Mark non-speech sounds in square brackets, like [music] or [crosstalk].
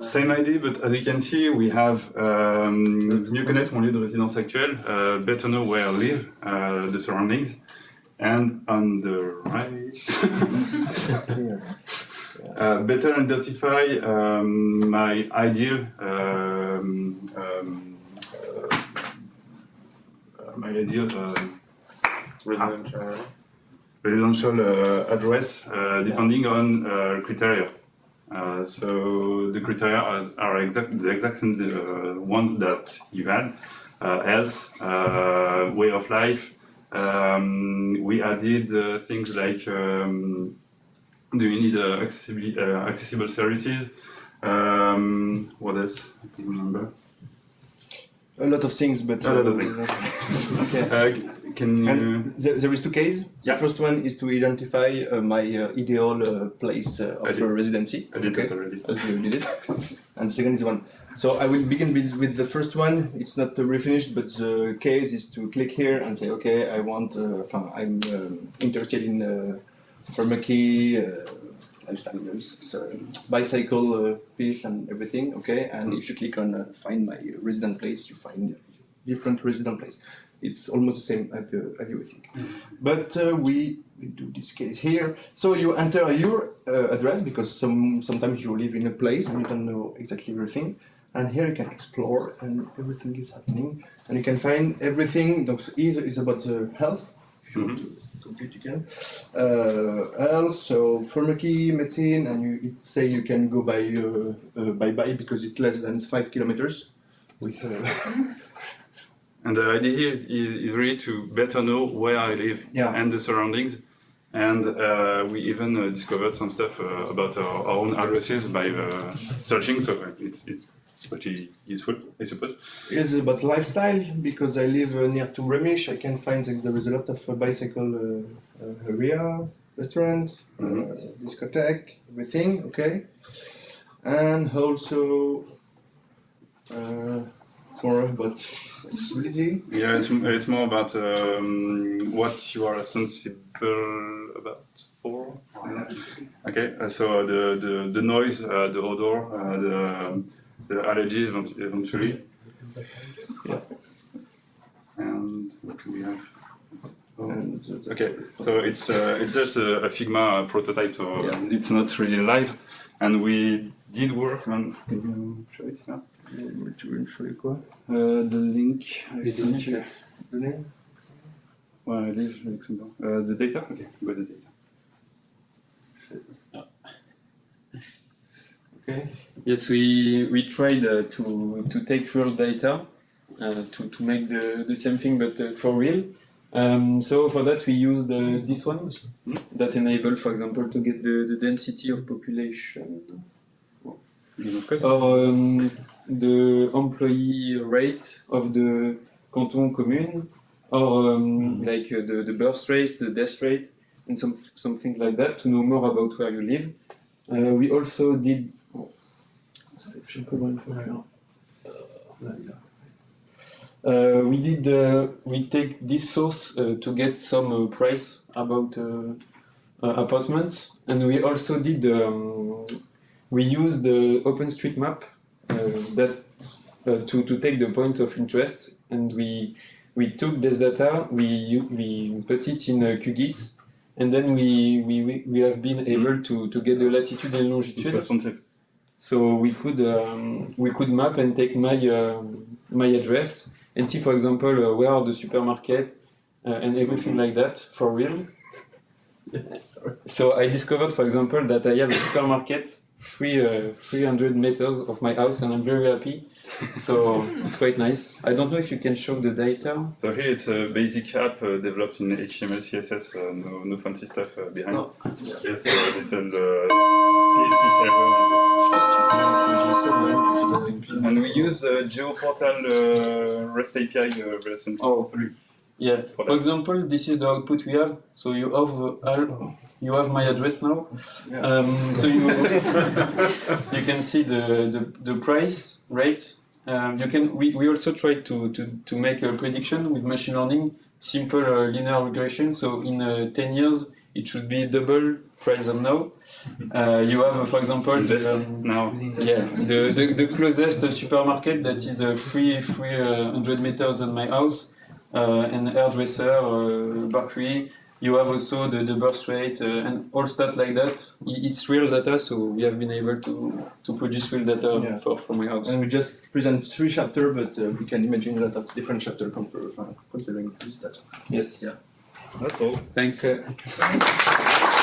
Same idea, but as you can see, we have um, mieux connaître mon lieu de résidence actuel, uh, better know where I live, uh, the surroundings, and on the right, [laughs] uh, better identify um, my ideal um, um, uh, my ideal um, Residential. residential uh, address uh, depending on uh, criteria. Uh, so the criteria are, are exact, the exact same uh, ones that you had. Uh, health, uh, way of life. Um, we added uh, things like um, do you need uh, uh, accessible services? Um, what else? I can't remember. A lot of things, but A lot of things. [laughs] okay. Uh, can you? There, there is two cases. Yeah. The first one is to identify uh, my uh, ideal uh, place uh, of uh, residency. I did okay. that already. Did it. [laughs] and the second is one. So I will begin with, with the first one. It's not uh, refinished, but the case is to click here and say, okay, I want, uh, I'm um, interested in uh, pharmacy, uh, so bicycle uh, piece and everything, okay? And if you click on uh, find my resident place, you find different resident place. It's almost the same as, the, as think. But uh, we, we do this case here. So you enter your uh, address because some sometimes you live in a place and you don't know exactly everything. And here you can explore and everything is happening. And you can find everything. Donc, is about the health, if you want to complete you can. Uh, health, so pharmacy, medicine, and you it say you can go by uh, uh, by bike because it's less than five kilometers. We, uh, [laughs] And the idea here is, is, is really to better know where I live Yeah. and the surroundings. And uh, we even uh, discovered some stuff uh, about our, our own addresses by uh, searching, so it's, it's, it's pretty useful, I suppose. It's about lifestyle because I live uh, near to Remich. I can find that there is a lot of uh, bicycle uh, uh, area, restaurant, uh, discotheque, everything. Okay, and also uh, it's more about accessibility. Yeah, it's, it's more about um, what you are sensible about for. Okay, uh, so the, the, the noise, uh, the odor, uh, the, the allergies eventually. Yeah. And what do we have? Oh. And so that's Okay, so it's uh, it's just a, a Figma prototype, so Yeah. it's not really live. And we did work on. Can you show it now? Tu veux show you quoi? Uh, the link. I Les sent données, you. peut-être. Données? Ouais, I live Luxembourg. Uh, the data? Okay, go the data. Okay. Yes, we we tried uh, to to take real data uh, to to make the the same thing, but uh, for real. Um, so for that we used uh, this one that enable, for example, to get the, the density of population You know, code? or um, the employee rate of the canton commune or um, like uh, the, the birth rate, the death rate, and some some things like that to know more about where you live. Uh, we also did. Je sais pas loin de faire. Uh, we did. Uh, we take this source uh, to get some uh, price about uh, uh, apartments, and we also did. Um, we use the OpenStreetMap uh, that uh, to to take the point of interest, and we we took this data, we we put it in uh, QGIS, and then we we, we- we have been able to, to get the latitude and It's longitude. responsive. So we could um, we could map and take my um my address and see, for example, uh, where are the supermarket uh, and everything like that for real. Yes. [laughs] Sorry. So I discovered, for example, that I have a supermarket three uh, 300 meters of my house, and I'm very happy. So [laughs] it's quite nice. I don't know if you can show the data. So here it's a basic app uh, developed in HTML, CSS, uh, no, no fancy stuff uh, behind. Oh. Just a little uh, PHP server. And we use uh, GeoPortal uh, REST API uh, version Oh. 3. Yeah. For For example, this is the output we have. So you have uh, you have my address now. Yeah. Um, so you [laughs] you can see the, the, the price rate. Um, you can we, we also try to, to, to make a prediction with machine learning, simple uh, linear regression. So in uh, 10 years, it should be double price than now. Uh, you have, uh, for example, the, um, now. yeah, the, the, the closest uh, supermarket that is uh, three three uh, meters than my house, and hairdresser, uh, bakery. You have also the, the birth rate uh, and all stuff like that. It's real data, so we have been able to, to produce real data Yeah. for, for my house. And we just present three chapters, but uh, we can imagine a lot of different chapters considering this data. Yes. Yeah. That's all. Thanks. Okay.